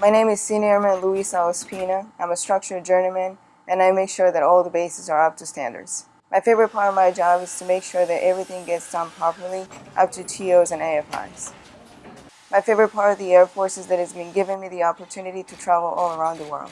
My name is Senior Airman Luisa Ospina. I'm a structural journeyman and I make sure that all the bases are up to standards. My favorite part of my job is to make sure that everything gets done properly up to TOs and AFIs. My favorite part of the Air Force is that it's been giving me the opportunity to travel all around the world.